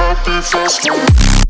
happy first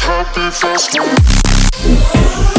happy festival.